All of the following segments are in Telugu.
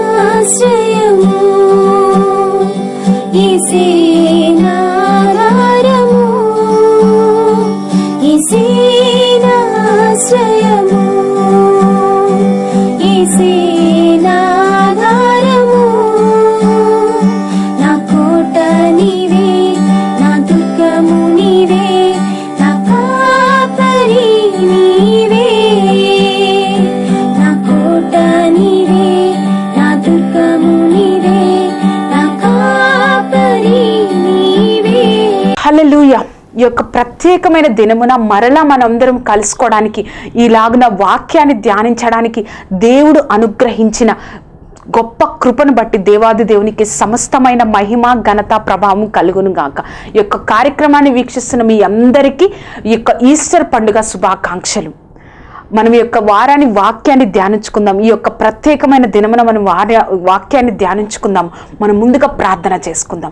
ఇసేనాశ్రయము ఇసేనాధారము యొక్క ప్రత్యేకమైన దినమున మరలా మనందరం కలుసుకోవడానికి ఇలాగున వాక్యాన్ని ధ్యానించడానికి దేవుడు అనుగ్రహించిన గొప్ప కృపను బట్టి దేవాది దేవునికి సమస్తమైన మహిమ ఘనత ప్రభావం కలుగును గాక. ఈ యొక్క కార్యక్రమాన్ని వీక్షిస్తున్న మీ అందరికీ ఈ యొక్క ఈస్టర్ పండుగ శుభాకాంక్షలు. మనం ఈ యొక్క వారాన్ని వాక్యాన్ని ధ్యానించుకుందాం. ఈ యొక్క ప్రత్యేకమైన దినమున మనం వార్య వాక్యాన్ని ధ్యానించుకుందాం. మనం ముందుగా ప్రార్థన చేసుకుందాం.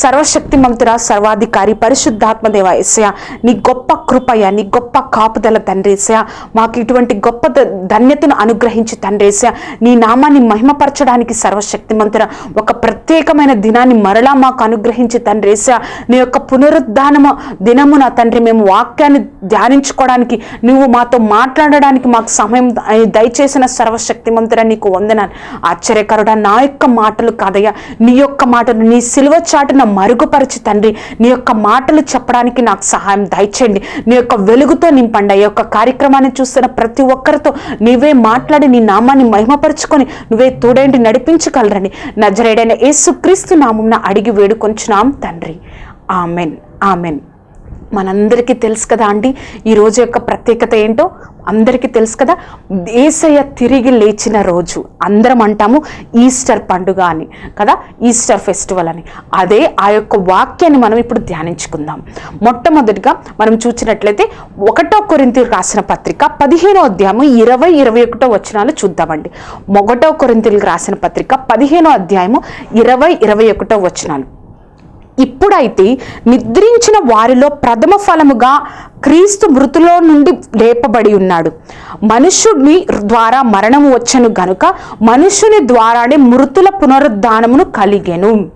సర్వశక్తి మంతుర సర్వాధికారి పరిశుద్ధాత్మదేవ ఎస్య నీ గొప్ప కృపయ నీ గొప్ప కాపుదల తండ్రేసయ మాకు ఇటువంటి గొప్ప ధన్యతను అనుగ్రహించి తండ్రేసయ నీ నామాన్ని మహిమపరచడానికి సర్వశక్తి మంతుర ఒక ప్రత్యేకమైన దినాన్ని మరలా మాకు అనుగ్రహించి తండ్రేసయ నీ యొక్క పునరుద్ధానము దినమున తండ్రి మేము వాక్యాన్ని ధ్యానించుకోవడానికి నువ్వు మాతో మాట్లాడడానికి మాకు సమయం దయచేసిన సర్వశక్తిమంతుడా నీకు వందనాను ఆశ్చర్యకరుడా నా యొక్క మాటలు కాదయ్యా. నీ యొక్క మాటలు నీ సిలువ చాటున మరుగుపరచి తండ్రి. నీ యొక్క మాటలు చెప్పడానికి నాకు సహాయం దయచేయండి. నీ యొక్క వెలుగుతో నింపండి. ఈ యొక్క కార్యక్రమాన్ని చూస్తున్న ప్రతి ఒక్కరితో నీవే మాట్లాడి నీ నామాన్ని మహిమపరుచుకొని నువ్వే తోడేంటి నడిపించగలరని నజరేడైన యేసుక్రీస్తు నామంన అడిగి వేడుకొంచున్నాం తండ్రి. ఆమెన్. ఆమెన్. మనందరికీ తెలుసు కదా అండి ఈ రోజు యొక్క ప్రత్యేకత ఏంటో? అందరికీ తెలుసు కదా ఏసయ్య తిరిగి లేచిన రోజు. అందరం అంటాము ఈస్టర్ పండుగ అని కదా ఈస్టర్ ఫెస్టివల్ అని. అదే ఆ యొక్క వాక్యాన్ని మనం ఇప్పుడు ధ్యానించుకుందాం. మొట్టమొదటిగా మనం చూసినట్లయితే ఒకటో కొరింతి రాసిన పత్రిక పదిహేనో అధ్యాయము ఇరవై ఇరవై ఒకటో వచనాలు చూద్దామండి. ఒకటో కొరింతలకు రాసిన పత్రిక పదిహేనో అధ్యాయము ఇరవై ఇరవై ఒకటో వచనాలు. ఇప్పుడైతే నిద్రించిన వారిలో ప్రథమ ఫలముగా క్రీస్తు మృతులో నుండి లేపబడి ఉన్నాడు. మనుష్యుని ద్వారా మరణము వచ్చను గనుక మనుష్యుని ద్వారానే మృతుల పునరుద్ధానమును కలిగెను.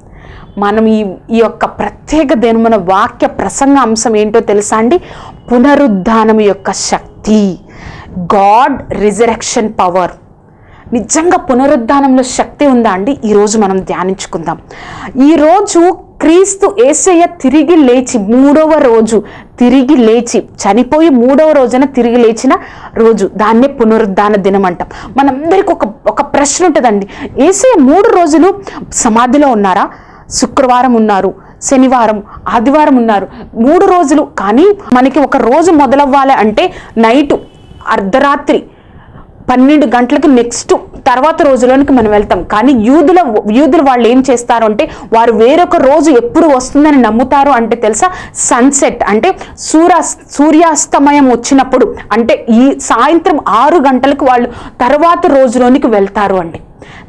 మనం ఈ ఈ యొక్క ప్రత్యేక దినమున వాక్య ప్రసంగ అంశం ఏంటో తెలుసా అండి? పునరుద్ధానం యొక్క శక్తి. God resurrection power. నిజంగా పునరుద్ధానంలో శక్తి ఉందా అండి? ఈరోజు మనం ధ్యానించుకుందాం. ఈరోజు క్రీస్తు ఏసయ్య తిరిగి లేచి మూడవ రోజు తిరిగి లేచి చనిపోయి మూడవ రోజున తిరిగి లేచిన రోజు దాన్నే పునరుద్ధాన దినం అంటాం. మనందరికి ఒక ఒక ప్రశ్న ఉంటుందండి. ఏసయ్య మూడు రోజులు సమాధిలో ఉన్నారా? శుక్రవారం ఉన్నారు శనివారం ఆదివారం ఉన్నారు. మూడు రోజులు కానీ మనకి ఒక రోజు మొదలవ్వాలి అంటే నైటు అర్ధరాత్రి పన్నెండు గంటలకు నెక్స్ట్ తర్వాత రోజులోనికి మనం వెళ్తాం. కానీ యూదుల యూదులు వాళ్ళు ఏం చేస్తారు అంటే వారు వేరొక రోజు ఎప్పుడు వస్తుందని నమ్ముతారు అంటే తెలుసా? సన్సెట్ అంటే సూర్య సూర్యాస్తమయం వచ్చినప్పుడు. అంటే ఈ సాయంత్రం ఆరు గంటలకు వాళ్ళు తర్వాత రోజులోనికి వెళ్తారు అండి.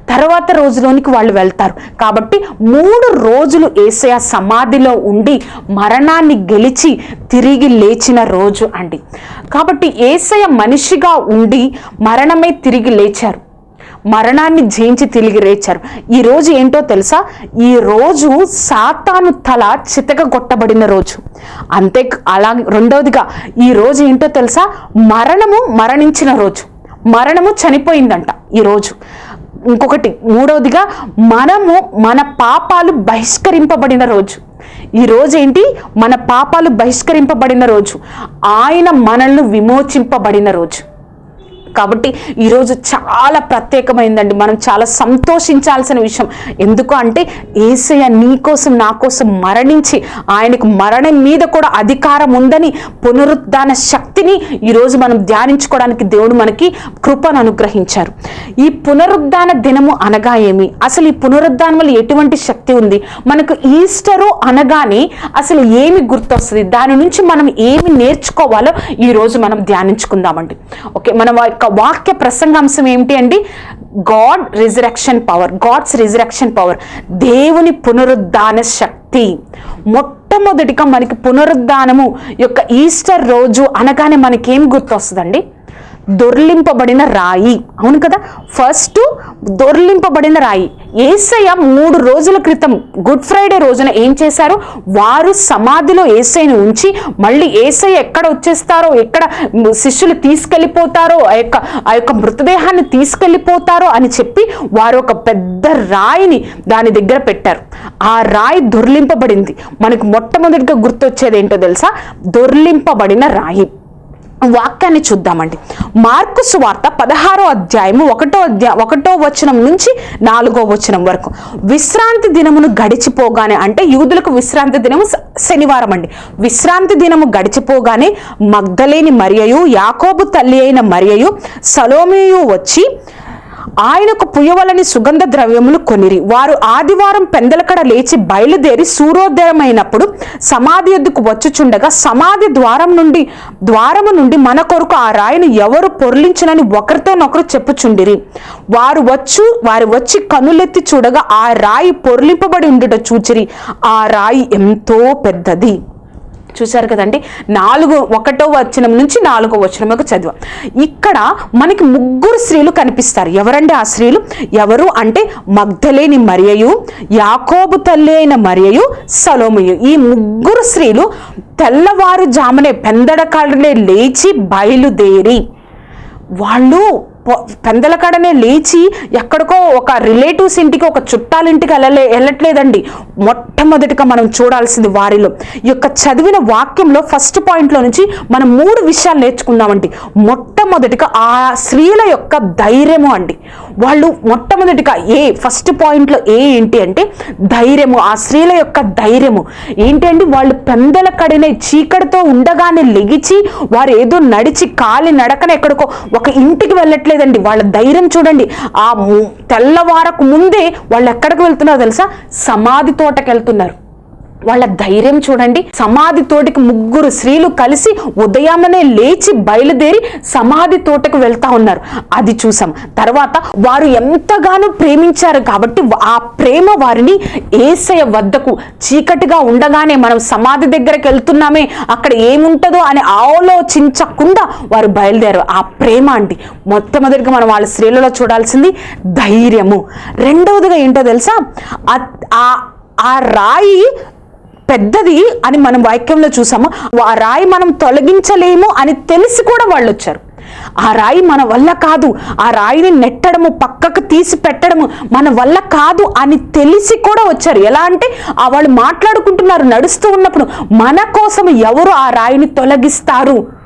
తర్వాత రోజులోనికి వాళ్ళు వెళ్తారు. కాబట్టి మూడు రోజులు ఏసయ సమాధిలో ఉండి మరణాన్ని గెలిచి తిరిగి లేచిన రోజు అండి. కాబట్టి ఏసయ మనిషిగా ఉండి మరణమే తిరిగి లేచారు. మరణాన్ని జయించి తిరిగి లేచారు. ఈ రోజు ఏంటో తెలుసా? ఈ రోజు సాతాను తల చితక కొట్టబడిన రోజు. అంతే అలా రెండవదిగా ఈ రోజు ఏంటో తెలుసా? మరణము మరణించిన రోజు. మరణము చనిపోయిందంట ఈరోజు ఇంకొకటి మూడవదిగా మనము మన పాపాలు బహిష్కరింపబడిన రోజు. ఈ రోజు ఏంటి? మన పాపాలు బహిష్కరింపబడిన రోజు. ఆయన మనల్ని విమోచింపబడిన రోజు. కాబట్టి ఈరోజు చాలా ప్రత్యేకమైందండి. మనం చాలా సంతోషించాల్సిన విషయం. ఎందుకు అంటే ఏసయ్య నీ కోసం నా కోసం మరణించి ఆయనకు మరణం మీద కూడా అధికారం ఉందని పునరుద్ధాన శక్తిని ఈరోజు మనం ధ్యానించుకోవడానికి దేవుడు మనకి కృపను అనుగ్రహించారు. ఈ పునరుద్ధాన దినము అనగా ఏమి? అసలు ఈ పునరుద్ధానం వల్ల ఎటువంటి శక్తి ఉంది? మనకు ఈస్టరు అనగానే అసలు ఏమి గుర్తొస్తుంది? దాని నుంచి మనం ఏమి నేర్చుకోవాలో ఈరోజు మనం ధ్యానించుకుందామండి. ఓకే మనం యొక్క వాక్య ప్రసంగాంశం ఏమిటి అండి? God resurrection power God's resurrection power దేవుని పునరుద్ధాన శక్తి. మొట్టమొదటిగా మనకి పునరుద్ధానము యొక్క ఈస్టర్ రోజు అనగానే మనకేం గుర్తొస్తుందండి? దొర్లింపబడిన రాయి. అవును కదా? ఫస్ట్ దొర్లింపబడిన రాయి. ఏసయ్య మూడు రోజుల క్రితం గుడ్ ఫ్రైడే రోజున ఏం చేశారు? వారు సమాధిలో ఏసైని ఉంచి మళ్ళీ ఏసయ్య ఎక్కడ వచ్చేస్తారో ఎక్కడ శిష్యులు తీసుకెళ్ళిపోతారో ఆ యొక్క ఆ యొక్క మృతదేహాన్ని తీసుకెళ్ళిపోతారో అని చెప్పి వారు ఒక పెద్ద రాయిని దాని దగ్గర పెట్టారు. ఆ రాయి దొర్లింపబడింది. మనకు మొట్టమొదటిగా గుర్తొచ్చేది ఏంటో తెలుసా? దొర్లింపబడిన రాయి. వాక్యాన్ని చూద్దామండి. మార్కు సువార్త పదహారో అధ్యాయము ఒకటో అధ్యాయ ఒకటో వచనం నుంచి నాలుగో వచనం వరకు. విశ్రాంతి దినమును గడిచిపోగానే అంటే యూదులకు విశ్రాంతి దినము శనివారం అండి. విశ్రాంతి దినము గడిచిపోగానే మగ్ధలేని మరియయు యాకోబు తల్లి అయిన మరియయు సలోమియు వచ్చి ఆయనకు పుయ్యవలని సుగంధ ద్రవ్యములు కొనిరి. వారు ఆదివారం పెందలకడ లేచి బయలుదేరి సూర్యోదయమైనప్పుడు సమాధి ఎద్దుకు వచ్చుచుండగా సమాధి ద్వారం నుండి ద్వారము నుండి మన కొరకు ఆ రాయిని ఎవరు పొర్లించునని ఒకరితోనొకరు చెప్పుచుండిరి. వారు వచ్చు వారు వచ్చి కనులెత్తి చూడగా ఆ రాయి పొర్లింపబడి ఉండుట చూచిరి. ఆ రాయి ఎంతో పెద్దది. చూశారు కదండి. నాలుగు ఒకటో వచనం నుంచి నాలుగో వచనం వరకు చదివాం. ఇక్కడ మనకి ముగ్గురు స్త్రీలు కనిపిస్తారు. ఎవరండి ఆ స్త్రీలు? ఎవరు అంటే మగ్ధలేని మరియయు యాకోబు తల్లి అయిన మరియయు సలోమయు. ఈ ముగ్గురు స్త్రీలు తెల్లవారు జామునే పెందడకాలనే లేచి బయలుదేరి వాళ్ళు పొ- పెందలకాడనే లేచి ఎక్కడికో ఒక రిలేటివ్స్ ఇంటికి ఒక చుట్టాలింటికి వెళ్ళలే వెళ్ళట్లేదండి. మొట్టమొదటిగా మనం చూడాల్సింది వారిలో. ఈ యొక్క చదివిన వాక్యంలో ఫస్ట్ పాయింట్లో నుంచి మనం మూడు విషయాలు నేర్చుకుందామండి మొట్టమొదటిగా ఆ స్త్రీల యొక్క ధైర్యము అండి. వాళ్ళు మొట్టమొదటిగా ఏ ఫస్ట్ పాయింట్లో ఏ ఏంటి అంటే ధైర్యము ఆ స్త్రీల యొక్క ధైర్యము. ఏంటంటే వాళ్ళు పెందల కడినే చీకటితో ఉండగానే లెగిచి వారు ఏదో నడిచి కాలి నడకన ఎక్కడికో ఒక ఇంటికి వెళ్ళట్లేదండి. వాళ్ళ ధైర్యం చూడండి. ఆ తెల్లవారకు ముందే వాళ్ళు ఎక్కడికి వెళ్తున్నారో తెలుసా? సమాధి తోటకి వెళ్తున్నారు వాళ్ళ ధైర్యం చూడండి. సమాధి తోటకి ముగ్గురు స్త్రీలు కలిసి ఉదయామనే లేచి బయలుదేరి సమాధి తోటకు వెళ్తా ఉన్నారు. అది చూసాం. తర్వాత వారు ఎంతగానో ప్రేమించారు కాబట్టి ఆ ప్రేమ వారిని ఏసయ వద్దకు చీకటిగా ఉండగానే మనం సమాధి దగ్గరకు వెళ్తున్నామే అక్కడ ఏముంటుందో అని ఆలోచించకుండా వారు బయలుదేరారు. ఆ ప్రేమ అండి. మొట్టమొదటిగా మనం వాళ్ళ స్త్రీలలో చూడాల్సింది ధైర్యము. రెండవదిగా ఏంటో తెలుసా? ఆ- ఆ రాయి పెద్దది అని మనం వాక్యంలో చూసాము. ఆ రాయి మనం తొలగించలేము అని తెలిసి కూడా వాళ్ళు వచ్చారు. ఆ రాయి మన వల్ల కాదు. ఆ రాయిని నెట్టడము పక్కకు తీసి పెట్టడము మన వల్ల కాదు అని తెలిసి కూడా వచ్చారు. ఎలా అంటే వాళ్ళు మాట్లాడుకుంటున్నారు నడుస్తూ ఉన్నప్పుడు మన కోసం ఎవరు ఆ రాయిని తొలగిస్తారు?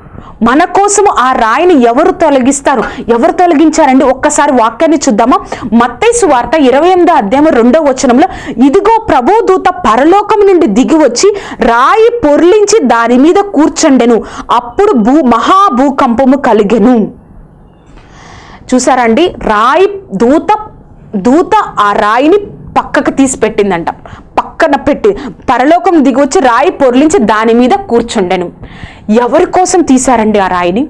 మన కోసము ఆ రాయిని ఎవరు తొలగిస్తారు? ఎవరు తొలగించారండి? ఒక్కసారి వాక్యాన్ని చూద్దామా? మత్తైసు వార్త ఇరవై ఎనిమిదో అధ్యాయం రెండో వచనంలో ఇదిగో ప్రభు దూత పరలోకం నుండి దిగి వచ్చి రాయి పొర్లించి దాని మీద కూర్చండెను. అప్పుడు భూ మహాభూకంపము కలిగెను. చూసారండి రాయి దూత దూత ఆ రాయిని పక్కకు తీసి పెట్టిందంట పక్కన పెట్టి పరలోకం దిగొచ్చి వచ్చి రాయి పొర్లించి దాని మీద కూర్చుండెను. ఎవరి కోసం తీశారండి ఆ రాయిని?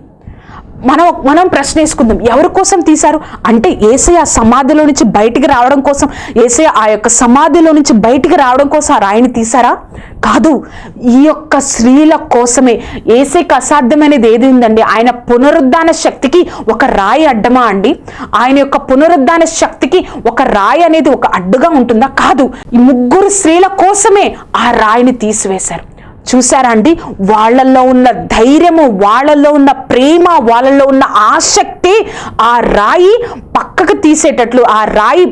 మనం మనం ప్రశ్న వేసుకుందాం ఎవరి కోసం తీశారు? అంటే ఏసయ ఆ సమాధిలో నుంచి బయటికి రావడం కోసం ఏసయ ఆ యొక్క సమాధిలో నుంచి బయటికి రావడం కోసం ఆ రాయిని తీశారా? కాదు. ఈ యొక్క స్త్రీల కోసమే. ఏసైకి అసాధ్యమైనది ఏది ఉందండి? ఆయన పునరుద్ధాన శక్తికి ఒక రాయి అడ్డమా అండి? ఆయన యొక్క పునరుద్ధాన శక్తికి ఒక రాయి అనేది ఒక అడ్డుగా ఉంటుందా? కాదు. ఈ ముగ్గురు స్త్రీల కోసమే ఆ రాయిని తీసివేశారు. చూసారా అండి? వాళ్ళల్లో ఉన్న ధైర్యము వాళ్ళల్లో ఉన్న ప్రేమ వాళ్ళల్లో ఉన్న ఆసక్తి ఆ రాయి పక్కకు తీసేటట్లు ఆ రాయి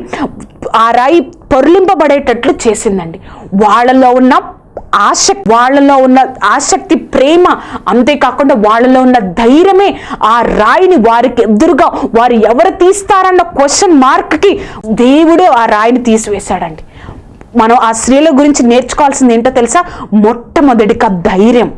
ఆ రాయి పొర్లింపబడేటట్లు చేసిందండి. వాళ్ళలో ఉన్న ఆసక్తి వాళ్ళలో ఉన్న ఆసక్తి ప్రేమ అంతేకాకుండా వాళ్ళలో ఉన్న ధైర్యమే ఆ రాయిని వారికి ఎదురుగా వారు ఎవరు తీస్తారన్న క్వశ్చన్ మార్క్కి దేవుడే ఆ రాయిని తీసివేశాడండి. మనం ఆ స్త్రీల గురించి నేర్చుకోవాల్సింది ఏంటో తెలుసా? మొట్టమొదటిగా ధైర్యం.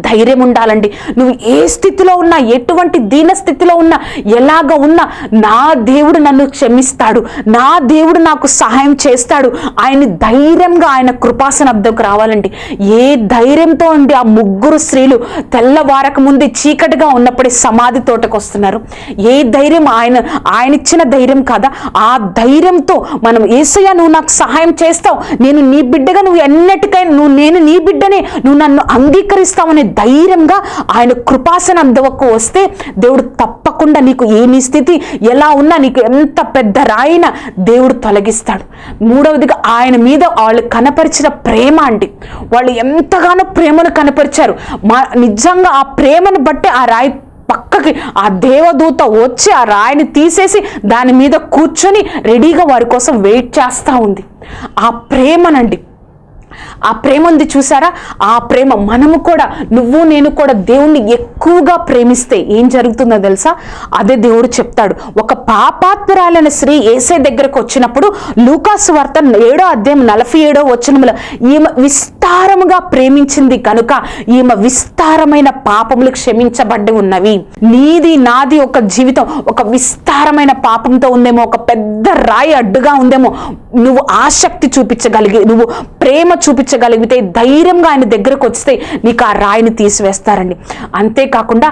ధైర్యం ఉండాలండి. నువ్వు ఏ స్థితిలో ఉన్నా ఎటువంటి దీన స్థితిలో ఉన్నా ఎలాగ ఉన్నా నా దేవుడు నన్ను క్షమిస్తాడు. నా దేవుడు నాకు సహాయం చేస్తాడు. ఆయన ధైర్యంగా ఆయన కృపాసనబ్దకు రావాలండి. ఏ ధైర్యంతో ఉండి ఆ ముగ్గురు స్త్రీలు తెల్లవారక ముందే చీకటిగా ఉన్నప్పుడే సమాధి తోటకు వస్తున్నారు ఏ ధైర్యం ఆయన ఆయన ఇచ్చిన ధైర్యం కాదా? ఆ ధైర్యంతో మనం ఏసయ్య నువ్వు నాకు సహాయం చేస్తావు. నేను నీ బిడ్డగా నువ్వు ఎన్నటికైనా నువ్వు నేను నీ బిడ్డనే నువ్వు నన్ను అంగీకరిస్తావనే ధైర్యంగా ఆయన కృపాసన అందవకు వస్తే దేవుడు తప్పకుండా నీకు ఏ నీ స్థితి ఎలా ఉన్నా నీకు ఎంత పెద్ద రాయిన దేవుడు తొలగిస్తాడు. మూడవదిగా ఆయన మీద వాళ్ళు కనపరిచిన ప్రేమ అండి. వాళ్ళు ఎంతగానో ప్రేమను కనపరిచారు. మా నిజంగా ఆ ప్రేమను బట్టి ఆ రాయి పక్కకి ఆ దేవదూత వచ్చి ఆ రాయిని తీసేసి దాని మీద కూర్చొని రెడీగా వారి కోసం వెయిట్ చేస్తూ ఉంది. ఆ ప్రేమనండి. ఆ ప్రేమ ఉంది చూసారా? ఆ ప్రేమ మనము కూడా నువ్వు నేను కూడా దేవుణ్ణి ఎక్కువగా ప్రేమిస్తే ఏం జరుగుతుందో తెలుసా? అదే దేవుడు చెప్తాడు. ఒక పాపాత్మరాలైన స్త్రీ ఏసే దగ్గరకు వచ్చినప్పుడు లూకాసు వార్త ఏడో అధ్యాయం నలభై ఏడో వచనంలో ఈమె విస్తారముగా ప్రేమించింది కనుక ఈమె విస్తారమైన పాపములు క్షమించబడి ఉన్నవి. నీది నాది ఒక జీవితం ఒక విస్తారమైన పాపంతో ఉందేమో ఒక పెద్ద రాయి అడ్డుగా ఉందేమో నువ్వు ఆసక్తి చూపించగలిగి నువ్వు ప్రేమ చూపించగలిగితే ధైర్యంగా ఆయన దగ్గరకు వస్తే నీకు ఆ రాయిని తీసివేస్తారండి. అంతేకాకుండా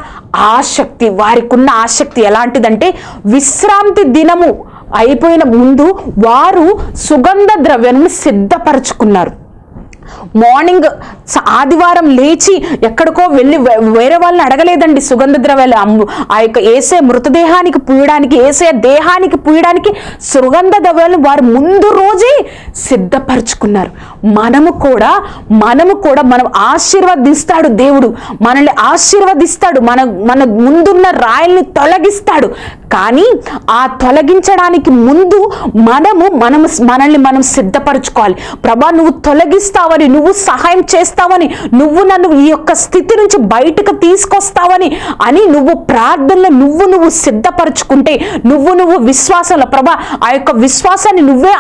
ఆసక్తి వారికి ఉన్న ఆసక్తి ఎలాంటిదంటే విశ్రాంతి దినము అయిపోయిన ముందు వారు సుగంధ ద్రవ్యాన్ని సిద్ధపరచుకున్నారు. మార్నింగ్ ఆదివారం లేచి ఎక్కడికో వెళ్ళి వే- వేరే వాళ్ళని అడగలేదండి సుగంధ ద్రవ్యాలు. అమ్ము ఆ యొక్క ఏసే మృతదేహానికి పూయడానికి ఏసే దేహానికి పూయడానికి సుగంధ ద్రవ్యాలను వారు ముందు రోజే సిద్ధపరచుకున్నారు. మనము కూడా మనము కూడా మనం ఆశీర్వదిస్తాడు దేవుడు. మనల్ని ఆశీర్వదిస్తాడు. మన మన ముందున్న రాయల్ని తొలగిస్తాడు. కానీ ఆ తొలగించడానికి ముందు మనము మనము మనల్ని మనం సిద్ధపరచుకోవాలి. ప్రభా నువ్వు తొలగిస్తావని నువ్వు సహాయం చేస్తావని నువ్వు నన్ను ఈ యొక్క స్థితి నుంచి బయటకు తీసుకొస్తావని అని నువ్వు ప్రార్థనలో నువ్వు నువ్వు సిద్ధపరచుకుంటే నువ్వు నువ్వు విశ్వాసంలో ప్రభా ఆ యొక్క విశ్వాసాన్ని నువ్వే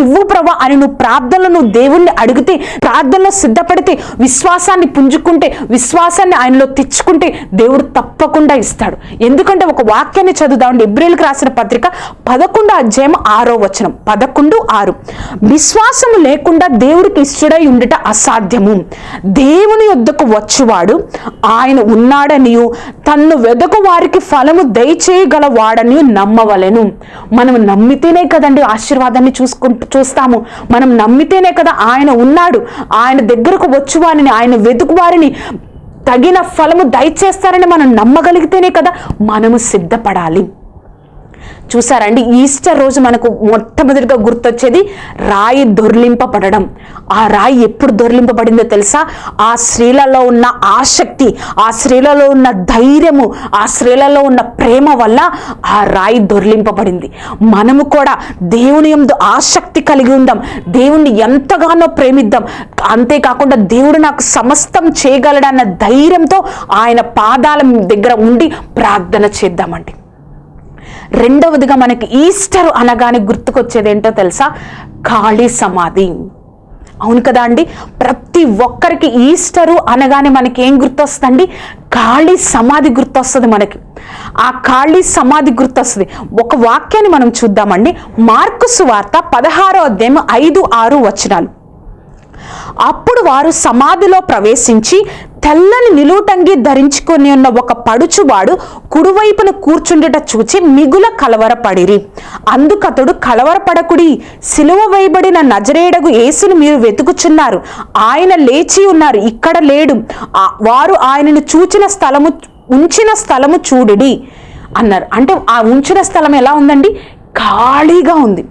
ఇవ్వు ప్రభా అని నువ్వు ప్రార్థనలో నువ్వు దేవుణ్ణి అడిగితే ప్రార్థనలో సిద్ధపడితే విశ్వాసాన్ని పుంజుకుంటే విశ్వాసాన్ని ఆయనలో తెచ్చుకుంటే దేవుడు తప్పకుండా ఇస్తాడు. ఎందుకంటే ఒక వాక్యాన్ని చదువుదామండి ఇబ్రిల్కి రాసిన పత్రిక పదకొండు అధ్యాయం ఆరో వచనం. పదకొండు ఆరు. విశ్వాసము లేకుండా దేవుడికి ఇష్టడై ఉండట అసాధ్యము. దేవుని యొద్దకు వచ్చువాడు ఆయన ఉన్నాడనియు తన్ను వెదకు వారికి ఫలము దయచేయగలవాడని నమ్మవలెను. మనం నమ్మితేనే కదండి ఆశీర్వాదాన్ని చూసుకుంటూ చూస్తాము. మనం నమ్మితేనే కదా ఆయన ఉన్నాడు. ఆయన దగ్గరకు వచ్చువారిని ఆయన వెతుకు వారిని తగిన ఫలము దయచేస్తారని మనం నమ్మగలిగితేనే కదా మనము సిద్ధపడాలి. చూసారండి ఈస్టర్ రోజు మనకు మొట్టమొదటిగా గుర్తొచ్చేది రాయి దొర్లింపబడడం. ఆ రాయి ఎప్పుడు దొర్లింపబడిందో తెలుసా? ఆ స్త్రీలలో ఉన్న ఆసక్తి ఆ స్త్రీలలో ఉన్న ధైర్యము ఆ స్త్రీలలో ఉన్న ప్రేమ వల్ల ఆ రాయి దొర్లింపబడింది. మనము కూడా దేవుని ఎందు ఆసక్తి కలిగి ఉందాం దేవుణ్ణి ఎంతగానో ప్రేమిద్దాం. అంతేకాకుండా దేవుడు నాకు సమస్తం చేయగలడన్న ధైర్యంతో ఆయన పాదాల దగ్గర ఉండి ప్రార్థన చేద్దామండి. రెండవదిగా మనకి ఈస్టర్ అనగానే గుర్తుకొచ్చేది ఏంటో తెలుసా? ఖాళీ సమాధి. అవును కదా అండి? ప్రతి ఒక్కరికి ఈస్టరు అనగానే మనకి ఏం గుర్తొస్తుందండి? ఖాళీ సమాధి గుర్తొస్తుంది మనకి. ఆ ఖాళీ సమాధి గుర్తొస్తుంది. ఒక వాక్యాన్ని మనం చూద్దామండి. మార్కు సువార్త పదహారో అధ్యాయం ఐదు ఆరు వచనాలు. అప్పుడు వారు సమాధిలో ప్రవేశించి తెల్లని నిలువుటంగి ధరించుకొని ఉన్న ఒక పడుచువాడు కుడివైపున కూర్చుండుట చూచి మిగుల కలవరపడిరి. అందుకతడు కలవరపడకుడి. సిలువ వేయబడిన నజరేడగు యేసును మీరు వెతుకుచున్నారు. ఆయన లేచి ఉన్నారు ఇక్కడ లేడు. వారు ఆయనను చూచిన స్థలము ఉంచిన స్థలము చూడుడి అన్నారు. అంటే ఆ ఉంచిన స్థలం ఎలా ఉందండి? ఖాళీగా ఉంది.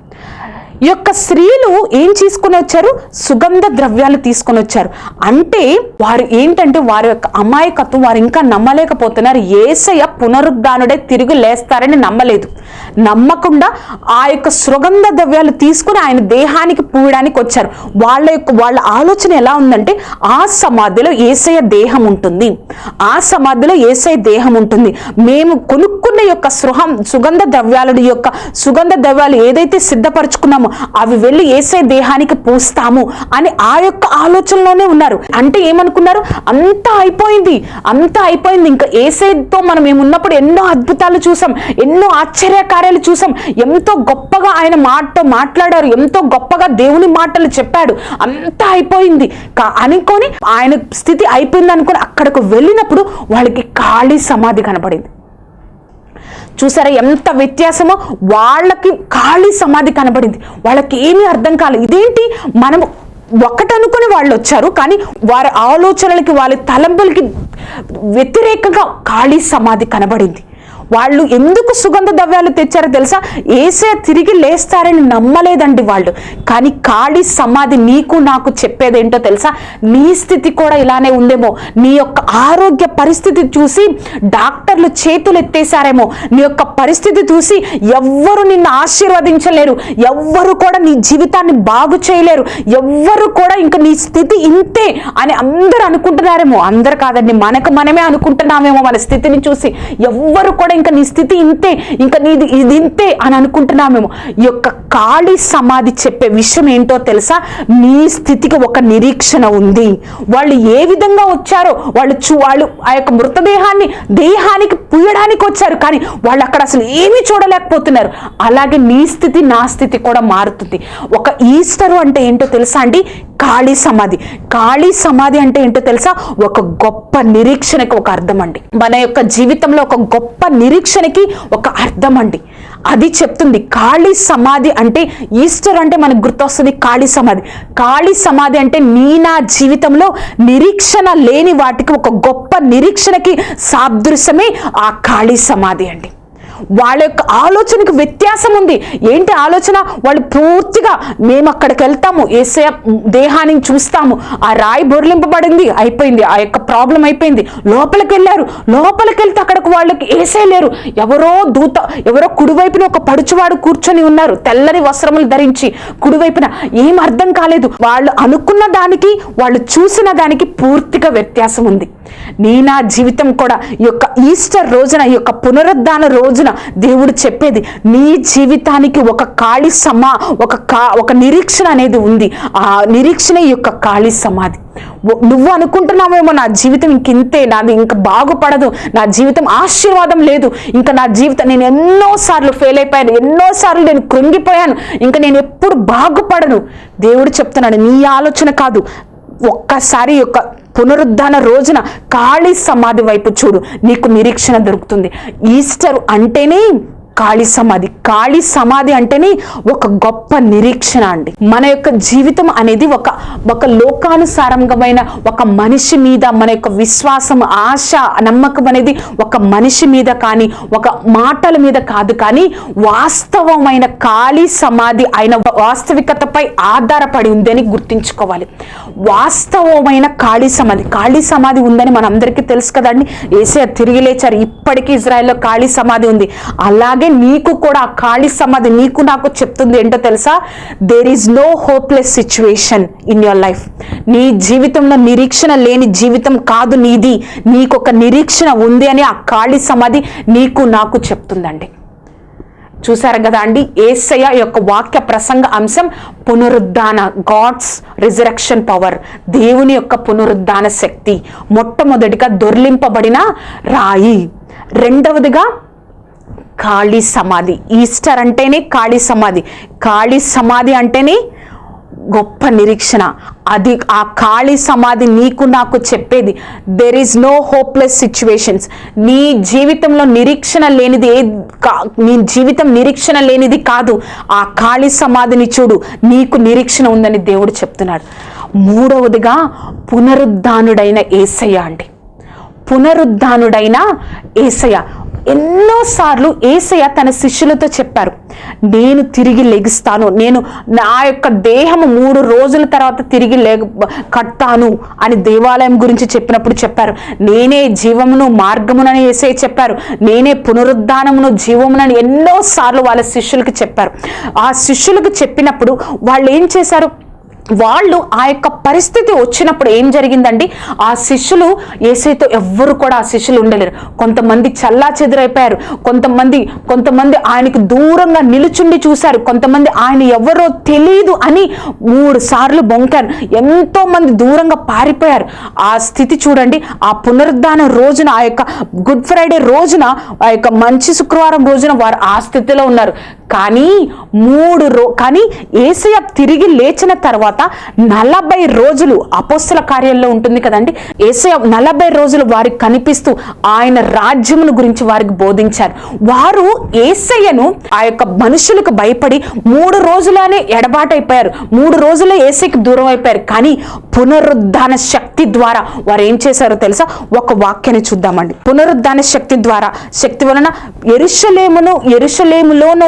ఈ యొక్క స్త్రీలు ఏం తీసుకుని వచ్చారు? సుగంధ ద్రవ్యాలు తీసుకొని వచ్చారు. అంటే వారు ఏంటంటే వారి యొక్క అమాయకత్వం వారు ఇంకా నమ్మలేకపోతున్నారు. ఏసయ్య పునరుద్ధానుడే తిరిగి లేస్తారని నమ్మలేదు. నమ్మకుండా ఆ యొక్క సుగంధ ద్రవ్యాలు తీసుకుని ఆయన దేహానికి పూయడానికి వచ్చారు. వాళ్ళ యొక్క వాళ్ళ ఆలోచన ఎలా ఉందంటే ఆ సమాధిలో ఏసయ్య దేహం ఉంటుంది. ఆ సమాధిలో ఏసయ దేహం ఉంటుంది. మేము కొనుక్కున్న యొక్క సృహం సుగంధ ద్రవ్యాల యొక్క సుగంధ ద్రవ్యాలు ఏదైతే సిద్ధపరచుకున్నామో అవి వెళ్ళి ఏసే దేహానికి పూస్తాము అని ఆ యొక్క ఆలోచనలోనే ఉన్నారు. అంటే ఏమనుకున్నారు? అంతా అయిపోయింది అంతా అయిపోయింది. ఇంకా ఏసైతో మనం ఏమున్నప్పుడు ఎన్నో అద్భుతాలు చూసాం ఎన్నో ఆశ్చర్యకార్యాలు చూసాం. ఎంతో గొప్పగా ఆయన మాటతో మాట్లాడారు ఎంతో గొప్పగా దేవుని మాటలు చెప్పాడు. అంతా అయిపోయింది. కా- అనుకొని ఆయన స్థితి అయిపోయింది అనుకొని అక్కడకు వెళ్ళినప్పుడు వాళ్ళకి ఖాళీ సమాధి కనపడింది. చూసారా ఎంత వ్యత్యాసమో? వాళ్ళకి ఖాళీ సమాధి కనబడింది. వాళ్ళకి ఏమీ అర్థం కాలేదు ఇదేంటి? మనము ఒకటనుకుని వాళ్ళు వచ్చారు కానీ వారి ఆలోచనలకి వాళ్ళ తలంపులకి వ్యతిరేకంగా ఖాళీ సమాధి కనబడింది. వాళ్ళు ఎందుకు సుగంధ ద్రవ్యాలు తెచ్చారో తెలుసా? ఏసే తిరిగి లేస్తారని నమ్మలేదండి వాళ్ళు. కానీ ఖాళీ సమాధి నీకు నాకు చెప్పేదేంటో తెలుసా? నీ స్థితి కూడా ఇలానే ఉందేమో. నీ యొక్క ఆరోగ్య పరిస్థితి చూసి డాక్టర్లు చేతులు ఎత్తేసారేమో నీ యొక్క పరిస్థితి చూసి ఎవ్వరు నిన్ను ఆశీర్వదించలేరు. ఎవ్వరు కూడా నీ జీవితాన్ని బాగు చేయలేరు. ఎవ్వరు కూడా ఇంకా నీ స్థితి ఇంతే అని అందరూ అనుకుంటున్నారేమో. అందరు కాదండి మనకు మనమే అనుకుంటున్నామేమో మన స్థితిని చూసి. ఎవ్వరు కూడా ఇంకా నీ స్థితి ఇంతే ఇంకా నీది ఇది ఇంతే అని అనుకుంటున్నామేమో. ఈ యొక్క ఖాళీ సమాధి చెప్పే విషయం ఏంటో తెలుసా? నీ స్థితికి ఒక నిరీక్షణ ఉంది. వాళ్ళు ఏ విధంగా వచ్చారో వాళ్ళు చూ వాళ్ళు ఆ యొక్క మృతదేహాన్ని దేహానికి పుయ్యడానికి వచ్చారు కానీ వాళ్ళు అక్కడ అసలు ఏమీ చూడలేకపోతున్నారు. అలాగే నీ స్థితి నా స్థితి కూడా మారుతుంది. ఒక ఈస్టరు అంటే ఏంటో తెలుసా అండి? ఖాళీ సమాధి. ఖాళీ సమాధి అంటే ఏంటో తెలుసా? ఒక గొప్ప నిరీక్షణకి ఒక అర్థం అండి మన యొక్క జీవితంలో ఒక గొప్ప నిరీక్షణకి ఒక అర్థం అండి అది చెప్తుంది ఖాళీ సమాధి అంటే ఈస్టర్ అంటే మనకు గుర్తొస్తుంది ఖాళీ సమాధి. ఖాళీ సమాధి అంటే నీ నా జీవితంలో నిరీక్షణ లేని వాటికి ఒక గొప్ప నిరీక్షణకి సాదృశ్యమే ఆ ఖాళీ సమాధి అండి. వాళ్ళ యొక్క ఆలోచనకు వ్యత్యాసం ఉంది. ఏంటి ఆలోచన? వాళ్ళు పూర్తిగా మేము అక్కడికి వెళ్తాము. ఏసే దేహాన్ని చూస్తాము. ఆ రాయి బొరలింపబడింది అయిపోయింది. ఆ యొక్క ప్రాబ్లం అయిపోయింది. లోపలికి వెళ్ళారు. లోపలికి వెళ్తే అక్కడికి వాళ్ళకి ఏసే లేరు. ఎవరో దూత ఎవరో కుడివైపున ఒక పడుచువాడు కూర్చొని ఉన్నారు. తెల్లని వస్త్రములు ధరించి కుడివైపున. ఏం అర్థం కాలేదు. వాళ్ళు అనుకున్న దానికి వాళ్ళు చూసిన దానికి పూర్తిగా వ్యత్యాసం ఉంది. నీ నా జీవితం కూడా ఈ యొక్క ఈస్టర్ రోజున ఈ యొక్క పునరుద్ధాన రోజున దేవుడు చెప్పేది నీ జీవితానికి ఒక ఖాళీ సమా ఒక కా ఒక నిరీక్షణ అనేది ఉంది. ఆ నిరీక్షణ ఈ యొక్క ఖాళీ సమాధి. నువ్వు అనుకుంటున్నావేమో నా జీవితం ఇంకింతే నాది ఇంకా బాగుపడదు నా జీవితం ఆశీర్వాదం లేదు ఇంకా నా జీవితం నేను ఎన్నోసార్లు ఫెయిల్ అయిపోయాను ఎన్నోసార్లు నేను కృంగిపోయాను ఇంకా నేను ఎప్పుడు బాగుపడను. దేవుడు చెప్తున్నాడు నీ ఆలోచన కాదు ఒక్కసారి యొక్క పునరుద్ధాన రోజున ఖాళీ సమాధి వైపు చూడు నీకు నిరీక్షణ దొరుకుతుంది. ఈస్టర్ అంటేనే ఖాళీ సమాధి. ఖాళీ సమాధి అంటేనే ఒక గొప్ప నిరీక్షణ అండి. మన యొక్క జీవితం అనేది ఒక ఒక లోకానుసారంగమైన ఒక మనిషి మీద మన యొక్క విశ్వాసం ఆశ నమ్మకం అనేది ఒక మనిషి మీద కానీ ఒక మాటల మీద కాదు కానీ వాస్తవమైన ఖాళీ సమాధి అయిన వాస్తవికతపై ఆధారపడి ఉందని గుర్తించుకోవాలి. వాస్తవమైన ఖాళీ సమాధి. ఖాళీ సమాధి ఉందని మనందరికీ తెలుసు కదండి. ఏసే తిరిగి లేచారు. ఇప్పటికీ ఇజ్రాయెల్లో ఖాళీ సమాధి ఉంది. అలాగే నీకు కూడా ఆ ఖాళీ సమాధి నీకు నాకు చెప్తుంది ఏంటో తెలుసా? There is no hopeless situation in your life నీ జీవితంలో నిరీక్షణ లేని జీవితం కాదు నీది. నీకు ఒక నిరీక్షణ ఉంది అని ఆ ఖాళీ సమాధి నీకు నాకు చెప్తుందండి. చూసారు కదా అండి? ఏసయ యొక్క వాక్య ప్రసంగ అంశం పునరుద్ధాన గాడ్స్ రిజరక్షన్ పవర్ దేవుని యొక్క పునరుద్ధాన శక్తి మొట్టమొదటిగా దొర్లింపబడిన రాయి. రెండవదిగా ఖాళీ సమాధి. ఈస్టర్ అంటేనే ఖాళీ సమాధి. ఖాళీ సమాధి అంటేనే గొప్ప నిరీక్షణ. అది ఆ ఖాళీ సమాధి నీకు నాకు చెప్పేది. There is no hopeless situations నీ జీవితంలో నిరీక్షణ లేనిది ఏ కా- నీ జీవితం నిరీక్షణ లేనిది కాదు. ఆ ఖాళీ సమాధిని చూడు. నీకు నిరీక్షణ ఉందని దేవుడు చెప్తున్నాడు. మూడవదిగా పునరుద్ధానుడైన ఏసయ్య అండి. పునరుద్ధానుడైన ఏసయ్య. ఎన్నోసార్లు ఏసయ్య తన శిష్యులతో చెప్పారు నేను తిరిగి లెగిస్తాను. నేను నా యొక్క దేహము మూడు రోజుల తర్వాత తిరిగి లేగ కట్టాను అని దేవాలయం గురించి చెప్పినప్పుడు చెప్పారు. నేనే జీవమును మార్గమునని ఏసయ్య చెప్పారు. నేనే పునరుద్ధానమును జీవమునని ఎన్నోసార్లు వాళ్ళ శిష్యులకు చెప్పారు. ఆ శిష్యులకు చెప్పినప్పుడు వాళ్ళు ఏం చేశారు? వాళ్ళు ఆ యొక్క పరిస్థితి వచ్చినప్పుడు ఏం జరిగిందండి? ఆ శిష్యులు ఏసైతో ఎవ్వరు కూడా ఆ శిష్యులు ఉండలేరు. కొంతమంది చల్లా చెదురైపోయారు కొంతమంది కొంతమంది ఆయనకి దూరంగా నిలుచుండి చూశారు. కొంతమంది ఆయన ఎవరో తెలియదు అని మూడు సార్లు బొంకారు. ఎంతో మంది దూరంగా పారిపోయారు. ఆ స్థితి చూడండి. ఆ పునరుద్ధాన రోజున ఆ యొక్క గుడ్ ఫ్రైడే రోజున ఆ యొక్క మంచి శుక్రవారం రోజున వారు ఆ స్థితిలో ఉన్నారు. కానీ మూడు రో కానీ ఏసయ తిరిగి లేచిన తర్వాత నలభై రోజులు అపోస్తుల కార్యాల్లో ఉంటుంది కదండి. ఏసయ నలభై రోజులు వారికి కనిపిస్తూ ఆయన రాజ్యమును గురించి వారికి బోధించారు. వారు ఏసయ్యను ఆ యొక్క మనుషులకు భయపడి మూడు రోజులనే ఎడబాటైపోయారు. మూడు రోజులే ఏసైకి దూరం అయిపోయారు. కానీ పునరుద్ధాన శక్తి ద్వారా వారు ఏం చేశారో తెలుసా? ఒక వాక్యాన్ని చూద్దామండి. పునరుద్ధాన శక్తి ద్వారా శక్తి వలన ఎరుషలేమును ఎరుషలేములోను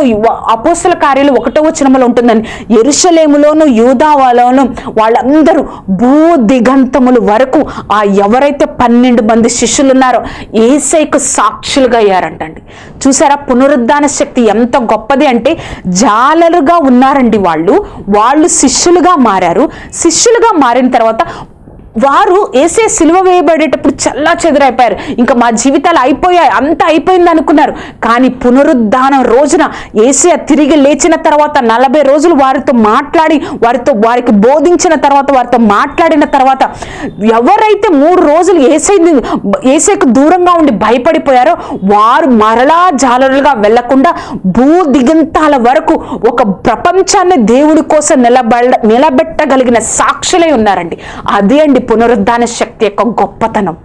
అపోసల కార్యాలు ఒకటో వచనములో ఉంటుందని. ఎరుషలేములోను యూదావాలోను వాళ్ళందరూ భూ దిగంతములు వరకు ఆ ఎవరైతే పన్నెండు మంది శిష్యులు ఉన్నారో ఏసైకు సాక్షులుగా అయ్యారంటండి. చూసారా పునరుద్ధాన శక్తి ఎంత గొప్పది అంటే జాలరుగా ఉన్నారండి వాళ్ళు. వాళ్ళు శిష్యులుగా మారారు. శిష్యులుగా మారిన తర్వాత వారు ఏసే సిలువ వేయబడేటప్పుడు చల్లా చెదురైపోయారు ఇంకా మా జీవితాలు అయిపోయాయి అంత అయిపోయింది అనుకున్నారు. కానీ పునరుద్ధానం రోజున ఏసే తిరిగి లేచిన తర్వాత నలభై రోజులు వారితో మాట్లాడి వారితో వారికి బోధించిన తర్వాత వారితో మాట్లాడిన తర్వాత ఎవరైతే మూడు రోజులు ఏసై ఏసేకు దూరంగా ఉండి భయపడిపోయారో వారు మరలా జాలరులుగా వెళ్ళకుండా భూ దిగంతాల వరకు ఒక ప్రపంచాన్ని దేవుడి కోసం నిలబడ నిలబెట్టగలిగిన సాక్షులై ఉన్నారండి. అదే అండి పునరుద్ధాన శక్తి యొక్క గొప్పతనం.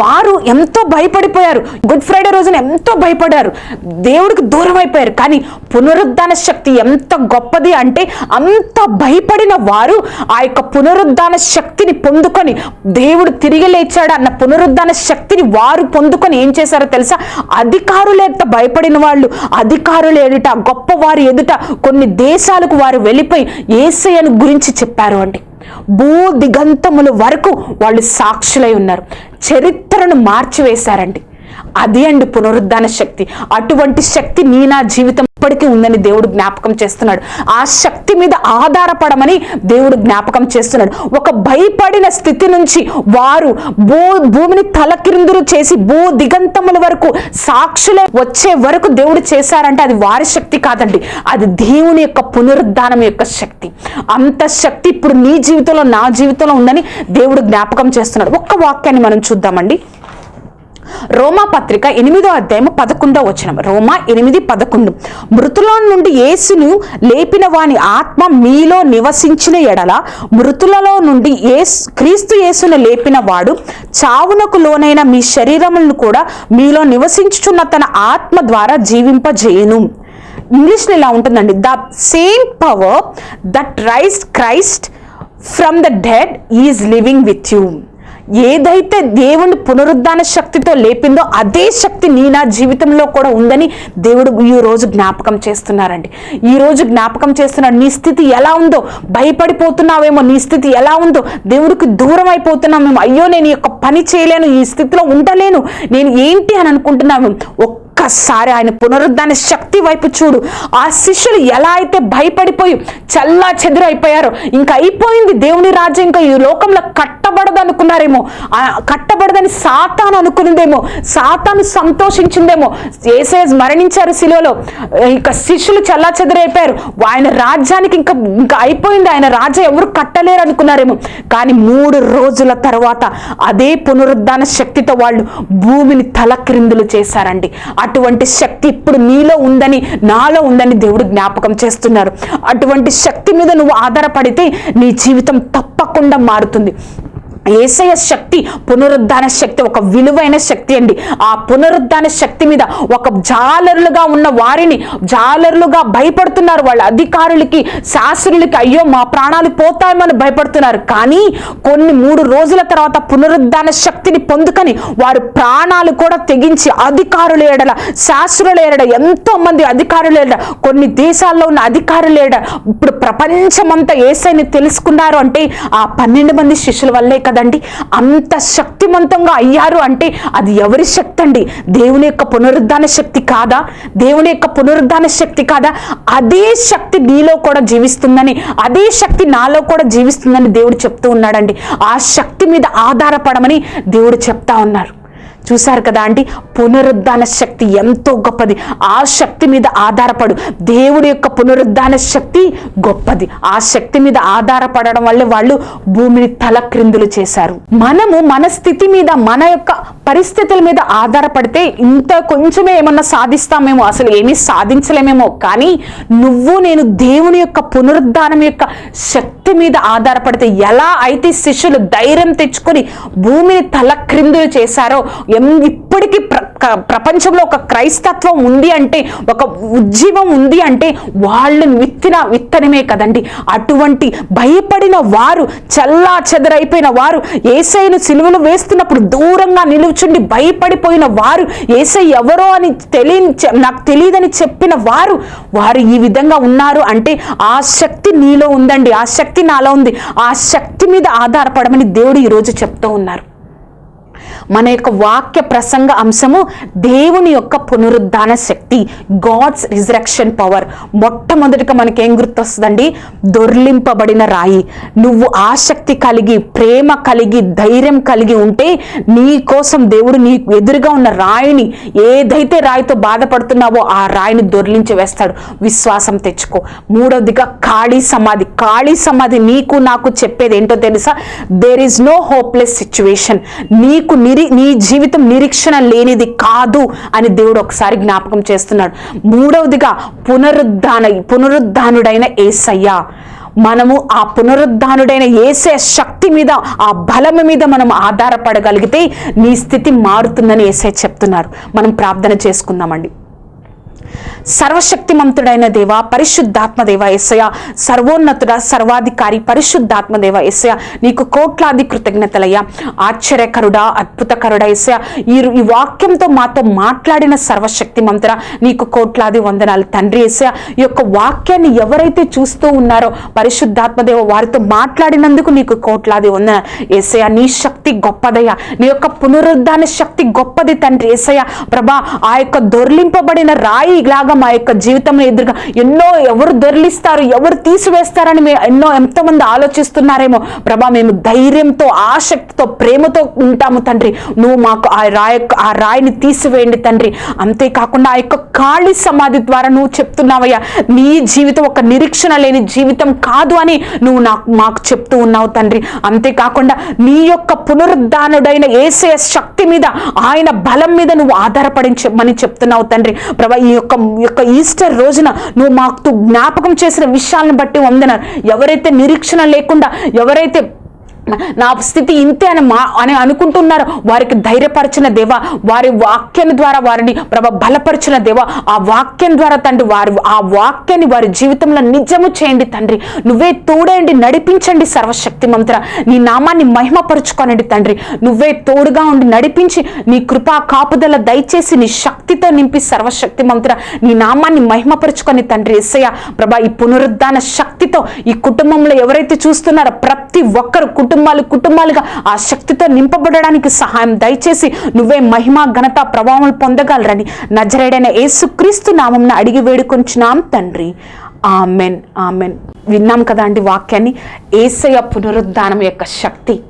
వారు ఎంతో భయపడిపోయారు. గుడ్ ఫ్రైడే రోజున ఎంతో భయపడారు దేవుడికి దూరం అయిపోయారు. కానీ పునరుద్ధాన శక్తి ఎంత గొప్పది అంటే అంత భయపడిన వారు ఆ యొక్క పునరుద్ధాన శక్తిని పొందుకొని దేవుడు తిరిగి లేచాడు అన్న పునరుద్ధాన శక్తిని వారు పొందుకొని ఏం చేశారో తెలుసా? అధికారులు భయపడిన వాళ్ళు అధికారులు ఎదుట గొప్ప వారి ఎదుట కొన్ని దేశాలకు వారు వెళ్ళిపోయి ఏసయ్యను గురించి చెప్పారు అండి. భూ దిగంతముల వరకు వాళ్ళు సాక్షులై ఉన్నారు. చరిత్రను మార్చివేశారండి. అది అండి పునరుద్ధాన శక్తి. అటువంటి శక్తి నీ నా జీవితం ఇప్పటికీ ఉందని దేవుడు జ్ఞాపకం చేస్తున్నాడు. ఆ శక్తి మీద ఆధారపడమని దేవుడు జ్ఞాపకం చేస్తున్నాడు. ఒక భయపడిన స్థితి నుంచి వారు భూ భూమిని తలకిరిందులు చేసి భూ దిగంతముల వరకు సాక్షులే వచ్చే వరకు దేవుడు చేశారంటే అది వారి శక్తి కాదండి. అది దేవుని యొక్క పునరుద్ధానం యొక్క శక్తి. అంత శక్తి ఇప్పుడు నీ జీవితంలో నా జీవితంలో ఉందని దేవుడు జ్ఞాపకం చేస్తున్నాడు. ఒక్క వాక్యాన్ని మనం చూద్దామండి. రోమా పత్రిక ఎనిమిదో అధ్యాయము పదకొండో వచనం. రోమా ఎనిమిది పదకొండు. మృతుల నుండి యేసును లేపిన వాని ఆత్మ మీలో నివసించిన ఎడల మృతులలో నుండి ఏసు క్రీస్తు యేసును లేపిన వాడు చావునకు లోనైన మీ శరీరములను కూడా మీలో నివసించుచున్న తన ఆత్మ ద్వారా జీవింపజేయును. ఇంగ్లీష్లో ఇలా ఉంటుందండి. The same power that rise Christ from the dead is living with you. ఏదైతే దేవుని పునరుద్ధాన శక్తితో లేపిందో అదే శక్తి నీ నా జీవితంలో కూడా ఉందని దేవుడు ఈ రోజు జ్ఞాపకం చేస్తున్నారండి. ఈ రోజు జ్ఞాపకం చేస్తున్నాడు నీ స్థితి ఎలా ఉందో భయపడిపోతున్నావేమో నీ స్థితి ఎలా ఉందో దేవుడికి దూరం అయిపోతున్నామేమో అయ్యో నేను ఈ యొక్క పని చేయలేను ఈ స్థితిలో ఉండలేను నేను ఏంటి అని అనుకుంటున్నాము ఒక్కసారి ఆయన పునరుద్ధాన శక్తి వైపు చూడు. ఆ శిష్యులు ఎలా అయితే భయపడిపోయి చల్లా చెదురైపోయారో ఇంకా అయిపోయింది దేవుని రాజ్యం ఇంకా ఈ లోకంలో కట్టబడదు అనుకున్నారేమో. కట్టబడదని సాతాను అనుకునిందేమో సాతాను సంతోషించిందేమో. ఏసే మరణించారు శిలువలో. ఇంకా శిష్యులు చల్లా చెదురైపోయారు ఆయన రాజ్యానికి ఇంకా ఇంకా అయిపోయింది. ఆయన రాజ్యం ఎవరు కట్టలేరు అనుకున్నారేమో. కానీ మూడు రోజుల తర్వాత అదే పునరుద్ధాన శక్తితో వాళ్ళు భూమిని తలక్రిందులు చేశారండి. అటువంటి శక్తి ఇప్పుడు నీలో ఉందని నాలో ఉందని దేవుడు జ్ఞాపకం చేస్తున్నారు. అటువంటి శక్తి మీద నువ్వు ఆధారపడితే నీ జీవితం తప్పకుండా మారుతుంది. ఏసయ శక్తి పునరుద్ధాన శక్తి ఒక విలువైన శక్తి అండి. ఆ పునరుద్ధాన శక్తి మీద ఒక జాలరులుగా ఉన్న వారిని జాలరులుగా భయపడుతున్నారు వాళ్ళ అధికారులకి శాస్త్రులకి అయ్యో మా ప్రాణాలు పోతాయమని భయపడుతున్నారు. కానీ కొన్ని మూడు రోజుల తర్వాత పునరుద్ధాన శక్తిని పొందుకని వారు ప్రాణాలు కూడా తెగించి అధికారులు ఏడల శాస్త్రుల ఏడ ఎంతో మంది అధికారులు ఏడ కొన్ని దేశాల్లో ఉన్న అధికారులు ఏడ ఇప్పుడు ప్రపంచమంతా ఏసైని తెలుసుకున్నారు అంటే ఆ పన్నెండు మంది శిష్యుల వల్లే కదా కాదండి. అంత శక్తివంతంగా అయ్యారు అంటే అది ఎవరి శక్తి అండి దేవుని యొక్క పునరుద్ధాన శక్తి కాదా? దేవుని యొక్క పునరుద్ధాన శక్తి కాదా? అదే శక్తి నీలో కూడా జీవిస్తుందని అదే శక్తి నాలో కూడా జీవిస్తుందని దేవుడు చెప్తూ ఉన్నాడండి. ఆ శక్తి మీద ఆధారపడమని దేవుడు చెప్తా ఉన్నారు. చూశారు కదా అండి? పునరుద్ధాన శక్తి ఎంతో గొప్పది. ఆ శక్తి మీద ఆధారపడు. దేవుడి యొక్క పునరుద్ధాన శక్తి గొప్పది. ఆ శక్తి మీద ఆధారపడడం వల్లే వాళ్ళు భూమిని తల క్రిందులు చేశారు. మనము మన స్థితి మీద మన యొక్క పరిస్థితుల మీద ఆధారపడితే ఇంత కొంచెమే ఏమన్నా సాధిస్తామేమో అసలు ఏమీ సాధించలేమేమో. కానీ నువ్వు నేను దేవుని యొక్క పునరుద్ధానం యొక్క శక్తి మీద ఆధారపడితే ఎలా అయితే శిష్యులు ధైర్యం తెచ్చుకొని భూమిని తల క్రిందులు చేశారో ఎం- ఇప్పటికీ ప్ర ప్రపంచంలో ఒక క్రైస్తత్వం ఉంది అంటే ఒక ఉజ్జీవం ఉంది అంటే వాళ్ళు విత్తిన విత్తనమే కదండి. అటువంటి భయపడిన వారు చల్లా చెదరైపోయిన వారు ఏసైను సిలువలు వేస్తున్నప్పుడు దూరంగా నిలుచుండి భయపడిపోయిన వారు ఏసై ఎవరో అని తెలియని చె- నాకు తెలియదని చెప్పిన వారు వారు ఈ విధంగా ఉన్నారు అంటే ఆ శక్తి నీలో ఉందండి. ఆ శక్తి నాలో ఉంది. ఆ శక్తి మీద ఆధారపడమని దేవుడు ఈరోజు చెప్తూ ఉన్నారు. మన యొక్క వాక్య ప్రసంగ అంశము దేవుని యొక్క పునరుద్ధాన శక్తి గాడ్స్ రిజరక్షన్ పవర్ మొట్టమొదటిగా మనకి ఏం గుర్తొస్తుందండి? దొర్లింపబడిన రాయి. నువ్వు ఆసక్తి కలిగి ప్రేమ కలిగి ధైర్యం కలిగి ఉంటే నీ కోసం దేవుడు నీ ఎదురుగా ఉన్న రాయిని ఏదైతే రాయితో బాధపడుతున్నావో ఆ రాయిని దొర్లించి వేస్తాడు. విశ్వాసం తెచ్చుకో. మూడవదిగా ఖాళీ సమాధి. ఖాళీ సమాధి నీకు నాకు చెప్పేది ఏంటో తెలుసా? There is no hopeless situation నీకు నిరి నీ జీవితం నిరీక్షణ లేనిది కాదు అని దేవుడు ఒకసారి జ్ఞాపకం చేస్తున్నాడు. మూడవదిగా పునరుద్ధాన పునరుద్ధానుడైన ఏసయ్య. మనము ఆ పునరుద్ధానుడైన ఏసే శక్తి మీద ఆ బలము మీద మనం ఆధారపడగలిగితే నీ స్థితి మారుతుందని ఏసే చెప్తున్నారు. మనం ప్రార్థన చేసుకుందామండి. సర్వశక్తిమంతుడైన దేవ పరిశుద్ధాత్మదేవ ఎస్సయ సర్వోన్నతుడ సర్వాధికారి పరిశుద్ధాత్మదేవ ఎస్సయ నీకు కోట్లాది కృతజ్ఞతలయ్యా. ఆశ్చర్యకరుడా అద్భుతకరుడా ఎస్సయ ఈ ఈ వాక్యంతో మాతో మాట్లాడిన సర్వశక్తిమంతుడ నీకు కోట్లాది వందనాలు. తండ్రి ఎస్సయ ఈ యొక్క వాక్యాన్ని ఎవరైతే చూస్తూ ఉన్నారో పరిశుద్ధాత్మదేవ వారితో మాట్లాడినందుకు నీకు కోట్లాది వందన ఎస్సయ నీ శక్తి గొప్పదయ్యా. నీ యొక్క పునరుద్ధాన శక్తి గొప్పది తండ్రి ఎస్సయ ప్రభా ఆ యొక్క దొర్లింపబడిన రాయి ఇలాగా మా యొక్క జీవితంలో ఎదురుగా ఎన్నో ఎవరు దొరిలిస్తారు ఎవరు తీసివేస్తారని మేము ఎన్నో ఎంతమంది ఆలోచిస్తున్నారేమో. ప్రభా మేము ధైర్యంతో ఆసక్తితో ప్రేమతో ఉంటాము తండ్రి. నువ్వు మాకు ఆ రాయ ఆ రాయిని తీసివేయండి తండ్రి. అంతేకాకుండా ఆ యొక్క ఖాళీ సమాధి ద్వారా నువ్వు చెప్తున్నావయ్యా నీ జీవితం ఒక నిరీక్షణ లేని జీవితం కాదు అని నువ్వు నాకు మాకు చెప్తూ ఉన్నావు తండ్రి. అంతేకాకుండా నీ యొక్క పునరుద్ధానుడైన ఏసే శక్తి మీద ఆయన బలం మీద నువ్వు ఆధారపడించమని చెప్తున్నావు తండ్రి. ప్రభా ఈ యొక్క యొక్క యొక్క ఈస్టర్ రోజున నువ్వు మాకు జ్ఞాపకం చేసిన విషయాలను బట్టి వందన ఎవరైతే నిరీక్షణ లేకుండా ఎవరైతే నా స్థితి ఇంతే అని మా అని అనుకుంటున్నారు. వారికి ధైర్యపరచిన దేవ వారి వాక్యం ద్వారా వారిని ప్రభ బలపరిచిన దేవ ఆ వాక్యం ద్వారా తండ్రి వారి ఆ వాక్యాన్ని వారి జీవితంలో నిజము చేయండి తండ్రి. నువ్వే తోడండి నడిపించండి సర్వశక్తి మంత్ర నీ నామాన్ని మహిమపరుచుకోనండి తండ్రి. నువ్వే తోడుగా ఉండి నడిపించి నీ కృపా కాపుదల దయచేసి నీ శక్తితో నింపి సర్వశక్తి మంత్ర నీ నామాన్ని మహిమపరుచుకొని తండ్రి ఎస్సయ్య ప్రభా ఈ పునరుద్ధాన శక్తితో ఈ కుటుంబంలో ఎవరైతే చూస్తున్నారో ప్రతి ఒక్కరు కుటుంబాలు కుటుంబాలుగా ఆ శక్తితో నింపబడడానికి సహాయం దయచేసి నువ్వే మహిమ ఘనత ప్రభావం పొందగలరని నజరేడైన యేసుక్రీస్తు నామంను అడిగి వేడుకొంచున్నాం తండ్రి. ఆమెన్. ఆమెన్. విన్నాం కదా అండి వాక్యాన్ని? ఏసయ పునరుద్ధానం యొక్క శక్తి.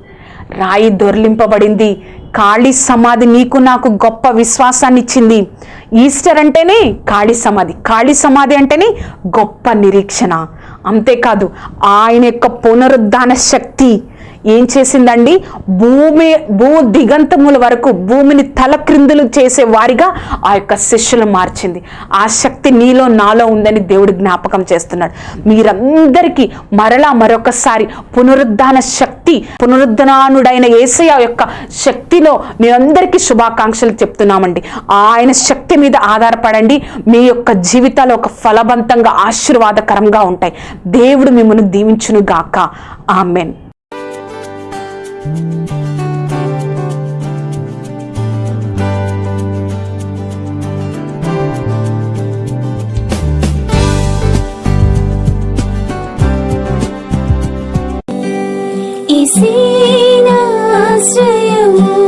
రాయి దొర్లింపబడింది. ఖాళీ సమాధి నీకు నాకు గొప్ప విశ్వాసాన్ని ఇచ్చింది. ఈస్టర్ అంటేనే ఖాళీ సమాధి. ఖాళీ సమాధి అంటేనే గొప్ప నిరీక్షణ. అంతేకాదు ఆయన యొక్క పునరుద్ధాన శక్తి. ఏం చేసిందండి? భూమి భూ దిగంతముల వరకు భూమిని తలక్రిందులు చేసే వారిగా ఆ యొక్క శిష్యులు మార్చింది. ఆ శక్తి నీలో నాలో ఉందని దేవుడు జ్ఞాపకం చేస్తున్నాడు. మీరందరికీ మరలా మరొకసారి పునరుద్ధాన శక్తి పునరుద్ధానుడైన ఏసయ యొక్క శక్తిలో మీరందరికీ శుభాకాంక్షలు చెప్తున్నామండి. ఆయన శక్తి మీద ఆధారపడండి. మీ యొక్క జీవితాలు ఒక ఫలవంతంగా ఆశీర్వాదకరంగా ఉంటాయి. దేవుడు మిమ్మల్ని దీవించును గాక amen. see now, see you.